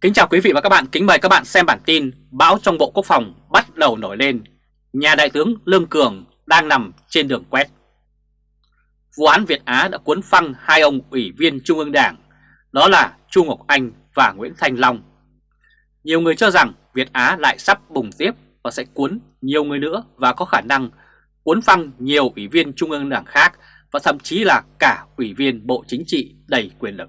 Kính chào quý vị và các bạn, kính mời các bạn xem bản tin Bão trong Bộ Quốc phòng bắt đầu nổi lên. Nhà Đại tướng Lương Cường đang nằm trên đường quét. Vụ án Việt Á đã cuốn phăng hai ông ủy viên Trung ương Đảng Đó là Chu Ngọc Anh và Nguyễn Thanh Long. Nhiều người cho rằng Việt Á lại sắp bùng tiếp và sẽ cuốn nhiều người nữa Và có khả năng cuốn phăng nhiều ủy viên Trung ương Đảng khác Và thậm chí là cả ủy viên Bộ Chính trị đầy quyền lực.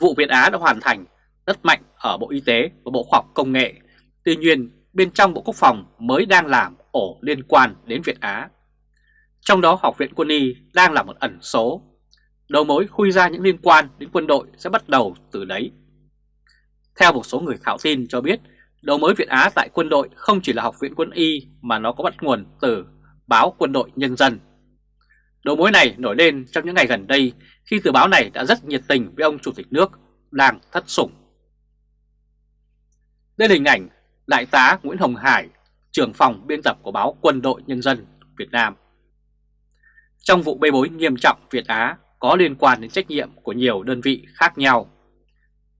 Vụ Việt Á đã hoàn thành rất mạnh ở Bộ Y tế và Bộ Khoa học Công nghệ. Tuy nhiên, bên trong Bộ Quốc phòng mới đang làm ổ liên quan đến Việt Á. Trong đó Học viện Quân y đang là một ẩn số. Đầu mối khui ra những liên quan đến quân đội sẽ bắt đầu từ đấy. Theo một số người thảo tin cho biết, đầu mối Việt Á tại quân đội không chỉ là Học viện Quân y mà nó có bắt nguồn từ báo Quân đội Nhân dân. Đầu mối này nổi lên trong những ngày gần đây khi tờ báo này đã rất nhiệt tình với ông Chủ tịch nước đang thất sủng. Đây là hình ảnh Đại tá Nguyễn Hồng Hải, trưởng phòng biên tập của báo Quân đội Nhân dân Việt Nam. Trong vụ bê bối nghiêm trọng Việt Á có liên quan đến trách nhiệm của nhiều đơn vị khác nhau,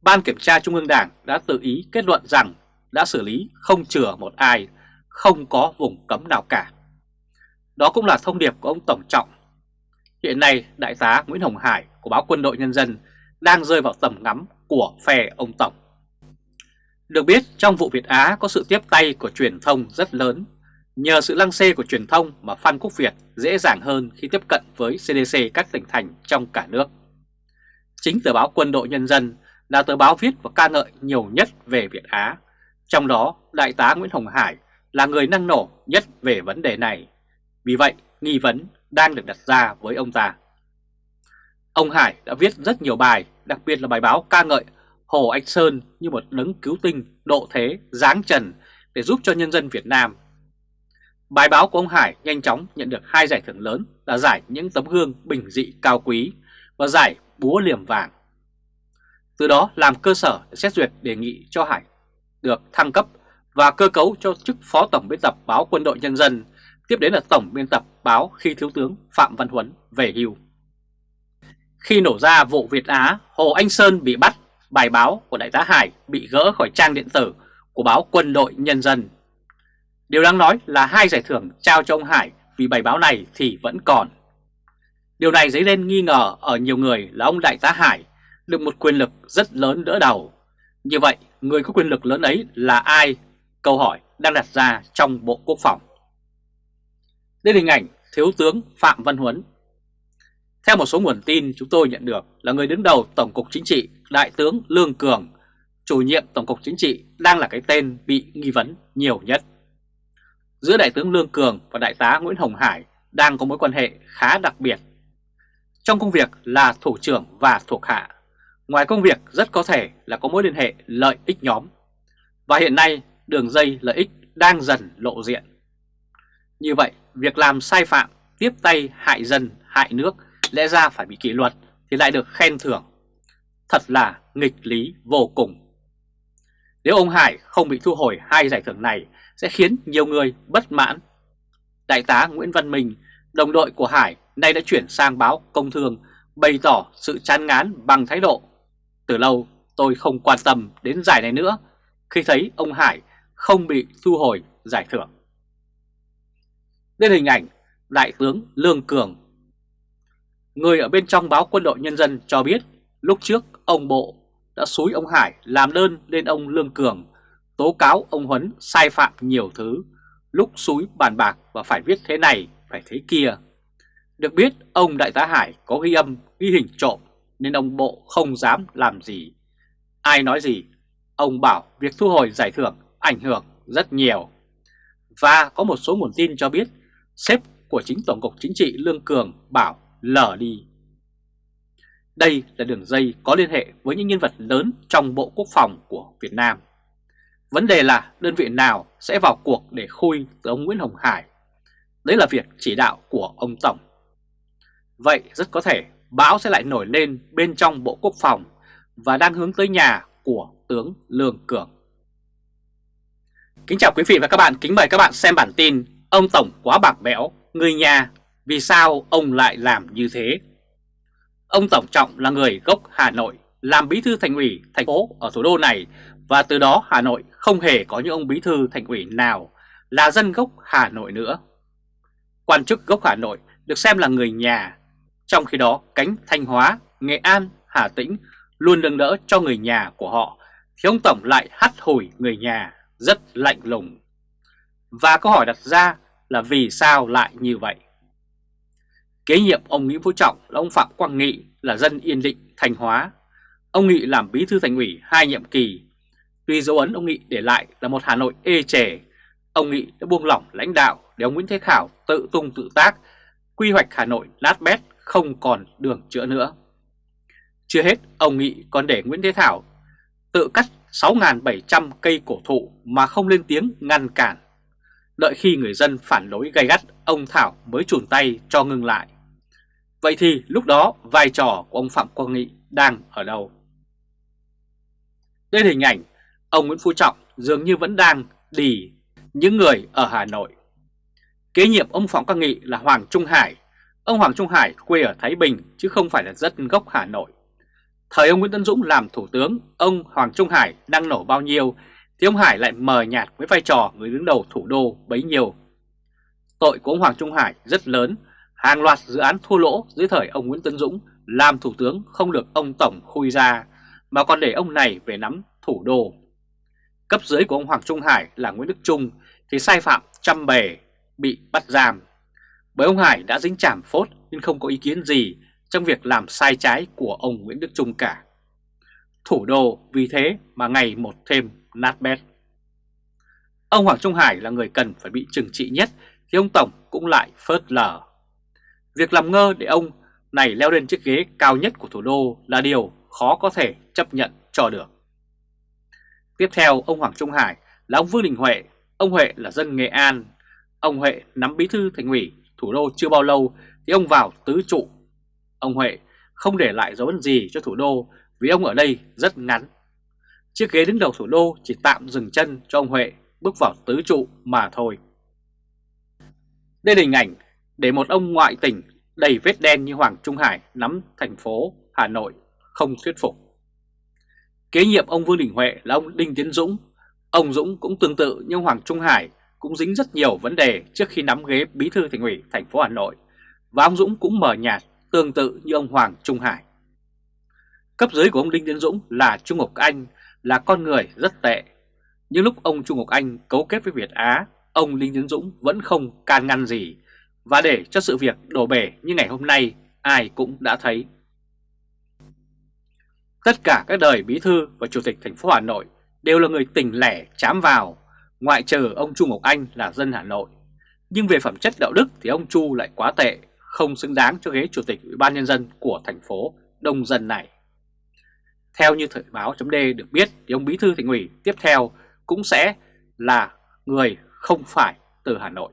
Ban Kiểm tra Trung ương Đảng đã tự ý kết luận rằng đã xử lý không chừa một ai, không có vùng cấm nào cả. Đó cũng là thông điệp của ông Tổng Trọng. Hiện nay, Đại tá Nguyễn Hồng Hải của báo Quân đội Nhân dân đang rơi vào tầm ngắm của phe ông Tổng. Được biết trong vụ Việt Á có sự tiếp tay của truyền thông rất lớn. Nhờ sự lăng xê của truyền thông mà Phan Quốc Việt dễ dàng hơn khi tiếp cận với CDC các tỉnh thành trong cả nước. Chính tờ báo Quân đội Nhân dân là tờ báo viết và ca ngợi nhiều nhất về Việt Á. Trong đó, Đại tá Nguyễn Hồng Hải là người năng nổ nhất về vấn đề này. Vì vậy, nghi vấn đang được đặt ra với ông ta. Ông Hải đã viết rất nhiều bài, đặc biệt là bài báo ca ngợi Hồ Anh Sơn như một đấng cứu tinh, độ thế, giáng trần để giúp cho nhân dân Việt Nam. Bài báo của ông Hải nhanh chóng nhận được hai giải thưởng lớn là giải những tấm gương bình dị cao quý và giải búa liềm vàng. Từ đó làm cơ sở để xét duyệt đề nghị cho Hải được thăng cấp và cơ cấu cho chức Phó Tổng biên tập báo Quân đội Nhân dân, tiếp đến là Tổng biên tập báo khi Thiếu tướng Phạm Văn Huấn về hưu. Khi nổ ra vụ Việt Á, Hồ Anh Sơn bị bắt bài báo của Đại tá Hải bị gỡ khỏi trang điện tử của báo Quân đội Nhân dân. Điều đáng nói là hai giải thưởng trao cho ông Hải vì bài báo này thì vẫn còn. Điều này dấy lên nghi ngờ ở nhiều người là ông Đại tá Hải được một quyền lực rất lớn đỡ đầu. Như vậy, người có quyền lực lớn ấy là ai? Câu hỏi đang đặt ra trong Bộ Quốc phòng. Đây là hình ảnh Thiếu tướng Phạm Văn Huấn theo một số nguồn tin chúng tôi nhận được là người đứng đầu Tổng cục Chính trị Đại tướng Lương Cường, chủ nhiệm Tổng cục Chính trị đang là cái tên bị nghi vấn nhiều nhất. Giữa Đại tướng Lương Cường và Đại tá Nguyễn Hồng Hải đang có mối quan hệ khá đặc biệt. Trong công việc là thủ trưởng và thuộc hạ, ngoài công việc rất có thể là có mối liên hệ lợi ích nhóm. Và hiện nay đường dây lợi ích đang dần lộ diện. Như vậy, việc làm sai phạm, tiếp tay hại dân, hại nước lẽ ra phải bị kỷ luật thì lại được khen thưởng. Thật là nghịch lý vô cùng. Nếu ông Hải không bị thu hồi hai giải thưởng này sẽ khiến nhiều người bất mãn. Đại tá Nguyễn Văn Minh, đồng đội của Hải, nay đã chuyển sang báo Công Thương bày tỏ sự chán ngán bằng thái độ. Từ lâu tôi không quan tâm đến giải này nữa khi thấy ông Hải không bị thu hồi giải thưởng. Đây là hình ảnh Đại tướng Lương Cường Người ở bên trong báo Quân đội Nhân dân cho biết lúc trước ông Bộ đã xúi ông Hải làm đơn lên ông Lương Cường tố cáo ông Huấn sai phạm nhiều thứ, lúc xúi bàn bạc và phải viết thế này, phải thế kia. Được biết ông Đại tá Hải có ghi âm, ghi hình trộm nên ông Bộ không dám làm gì. Ai nói gì, ông bảo việc thu hồi giải thưởng ảnh hưởng rất nhiều. Và có một số nguồn tin cho biết sếp của chính Tổng cục Chính trị Lương Cường bảo lở đi. Đây là đường dây có liên hệ với những nhân vật lớn trong Bộ Quốc phòng của Việt Nam. Vấn đề là đơn vị nào sẽ vào cuộc để khui từ ông Nguyễn Hồng Hải. Đấy là việc chỉ đạo của ông Tổng. Vậy rất có thể bão sẽ lại nổi lên bên trong Bộ Quốc phòng và đang hướng tới nhà của tướng Lương Cường. Kính chào quý vị và các bạn, kính mời các bạn xem bản tin Ông Tổng quá bạc bẽo, người nhà vì sao ông lại làm như thế? Ông Tổng Trọng là người gốc Hà Nội, làm bí thư thành ủy thành phố ở thủ đô này và từ đó Hà Nội không hề có những ông bí thư thành ủy nào là dân gốc Hà Nội nữa. Quan chức gốc Hà Nội được xem là người nhà, trong khi đó cánh Thanh Hóa, Nghệ An, Hà Tĩnh luôn nâng đỡ cho người nhà của họ, thì ông Tổng lại hắt hủi người nhà rất lạnh lùng. Và câu hỏi đặt ra là vì sao lại như vậy? Kế nhiệm ông Nguyễn Phú Trọng là ông Phạm Quang Nghị là dân Yên Định, Thanh Hóa. Ông Nghị làm bí thư thành ủy hai nhiệm kỳ. Tuy dấu ấn ông Nghị để lại là một Hà Nội ê chề, ông Nghị đã buông lỏng lãnh đạo để ông Nguyễn Thế Khảo tự tung tự tác, quy hoạch Hà Nội lát bét không còn đường chữa nữa. Chưa hết, ông Nghị còn để Nguyễn Thế Thảo tự cắt 6.700 cây cổ thụ mà không lên tiếng ngăn cản. Đợi khi người dân phản đối gay gắt, ông Thảo mới chùn tay cho ngừng lại. Vậy thì lúc đó vai trò của ông Phạm Quang Nghị đang ở đâu? Đây là hình ảnh ông Nguyễn Phú Trọng dường như vẫn đang đì những người ở Hà Nội. Kế nhiệm ông Phạm Quang Nghị là Hoàng Trung Hải. Ông Hoàng Trung Hải quê ở Thái Bình chứ không phải là dân gốc Hà Nội. Thời ông Nguyễn Tân Dũng làm thủ tướng, ông Hoàng Trung Hải đang nổ bao nhiêu thì ông Hải lại mờ nhạt với vai trò người đứng đầu thủ đô bấy nhiêu. Tội của ông Hoàng Trung Hải rất lớn, hàng loạt dự án thua lỗ dưới thời ông Nguyễn Tân Dũng làm thủ tướng không được ông Tổng khui ra, mà còn để ông này về nắm thủ đô. Cấp dưới của ông Hoàng Trung Hải là Nguyễn Đức Trung thì sai phạm trăm bề, bị bắt giam. Bởi ông Hải đã dính chảm phốt nên không có ý kiến gì trong việc làm sai trái của ông Nguyễn Đức Trung cả. Thủ đô vì thế mà ngày một thêm nát bét. Ông Hoàng Trung Hải là người cần phải bị trừng trị nhất thì ông Tổng cũng lại phớt lờ. Việc làm ngơ để ông này leo lên chiếc ghế cao nhất của thủ đô là điều khó có thể chấp nhận cho được. Tiếp theo ông Hoàng Trung Hải là ông Vương Đình Huệ, ông Huệ là dân Nghệ An. Ông Huệ nắm bí thư thành ủy thủ đô chưa bao lâu thì ông vào tứ trụ Ông Huệ không để lại dấu ấn gì cho thủ đô vì ông ở đây rất ngắn. Chiếc ghế đứng đầu thủ đô chỉ tạm dừng chân cho ông Huệ bước vào tứ trụ mà thôi. Đây là hình ảnh để một ông ngoại tỉnh đầy vết đen như Hoàng Trung Hải nắm thành phố Hà Nội không thuyết phục. Kế nhiệm ông Vương Đình Huệ là ông Đinh Tiến Dũng. Ông Dũng cũng tương tự như Hoàng Trung Hải, cũng dính rất nhiều vấn đề trước khi nắm ghế bí thư thành ủy thành phố Hà Nội. Và ông Dũng cũng mở nhạt tương tự như ông Hoàng Trung Hải. Cấp dưới của ông Đinh Tiến Dũng là Trung Ngọc Anh là con người rất tệ. Nhưng lúc ông Trung Ngọc Anh cấu kết với Việt Á, ông Linh Tiến Dũng vẫn không can ngăn gì. Và để cho sự việc đổ bể như ngày hôm nay, ai cũng đã thấy. Tất cả các đời bí thư và chủ tịch thành phố Hà Nội đều là người tỉnh lẻ chám vào, ngoại trừ ông Trung Ngọc Anh là dân Hà Nội. Nhưng về phẩm chất đạo đức thì ông Chu lại quá tệ, không xứng đáng cho ghế chủ tịch Ủy ban Nhân dân của thành phố đông dân này. Theo như Thời báo chấm được biết thì ông Bí thư thành ủy tiếp theo cũng sẽ là người không phải từ Hà Nội.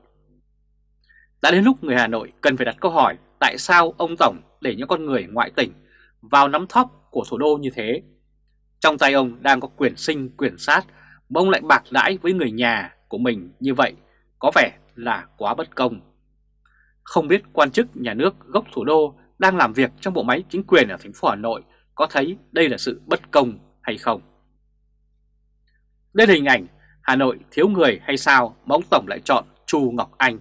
Đã đến lúc người Hà Nội cần phải đặt câu hỏi tại sao ông Tổng để những con người ngoại tỉnh vào nắm thóp của thủ đô như thế. Trong tay ông đang có quyền sinh, quyền sát, mà ông lại bạc đãi với người nhà của mình như vậy, có vẻ là quá bất công. Không biết quan chức nhà nước gốc thủ đô đang làm việc trong bộ máy chính quyền ở thành phố Hà Nội có thấy đây là sự bất công hay không? Đây là hình ảnh Hà Nội thiếu người hay sao mà ông Tổng lại chọn Chu Ngọc Anh.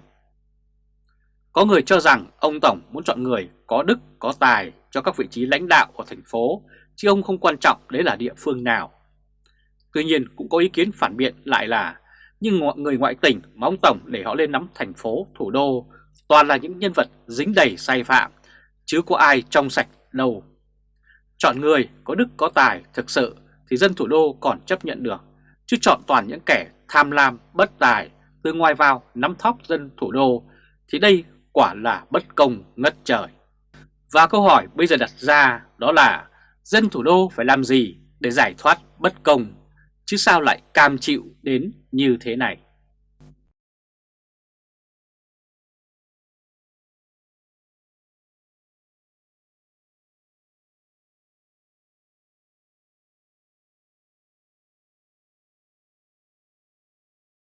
Có người cho rằng ông Tổng muốn chọn người có đức, có tài cho các vị trí lãnh đạo của thành phố, chứ ông không quan trọng đấy là địa phương nào. Tuy nhiên cũng có ý kiến phản biện lại là nhưng người ngoại tỉnh mà ông Tổng để họ lên nắm thành phố, thủ đô toàn là những nhân vật dính đầy sai phạm, chứ có ai trong sạch đâu. Chọn người có đức có tài thực sự thì dân thủ đô còn chấp nhận được, chứ chọn toàn những kẻ tham lam, bất tài, từ ngoài vào nắm thóc dân thủ đô thì đây quả là bất công ngất trời. Và câu hỏi bây giờ đặt ra đó là dân thủ đô phải làm gì để giải thoát bất công, chứ sao lại cam chịu đến như thế này?